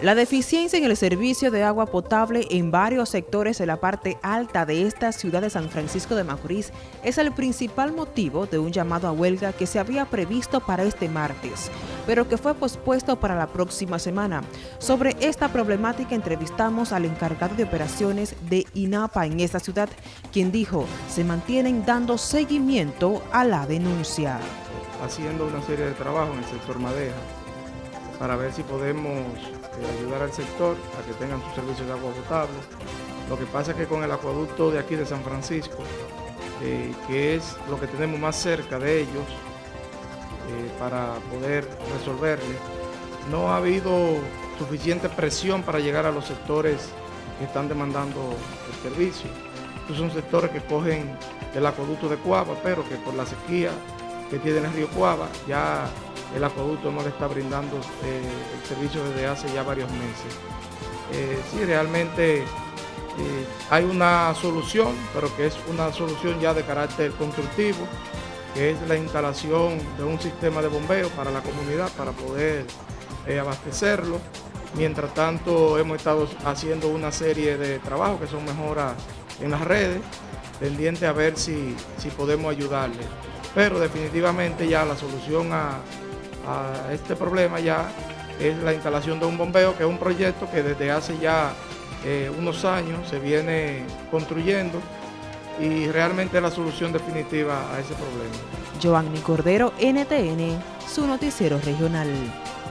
La deficiencia en el servicio de agua potable en varios sectores de la parte alta de esta ciudad de San Francisco de Macorís es el principal motivo de un llamado a huelga que se había previsto para este martes, pero que fue pospuesto para la próxima semana. Sobre esta problemática entrevistamos al encargado de operaciones de INAPA en esta ciudad, quien dijo se mantienen dando seguimiento a la denuncia. Haciendo una serie de trabajos en el sector Madeja para ver si podemos eh, ayudar al sector a que tengan sus servicios de agua potable. Lo que pasa es que con el acueducto de aquí de San Francisco, eh, que es lo que tenemos más cerca de ellos, eh, para poder resolverle, no ha habido suficiente presión para llegar a los sectores que están demandando el servicio. Estos son sectores que cogen el acueducto de Cuava, pero que por la sequía que tiene el río Cuava ya el acueducto no le está brindando eh, el servicio desde hace ya varios meses. Eh, sí, realmente eh, hay una solución, pero que es una solución ya de carácter constructivo, que es la instalación de un sistema de bombeo para la comunidad para poder abastecerlo. Mientras tanto, hemos estado haciendo una serie de trabajos que son mejoras en las redes, pendiente a ver si, si podemos ayudarle. Pero definitivamente ya la solución a, a este problema ya es la instalación de un bombeo, que es un proyecto que desde hace ya eh, unos años se viene construyendo y realmente es la solución definitiva a ese problema. Cordero, NTN, su noticiero regional.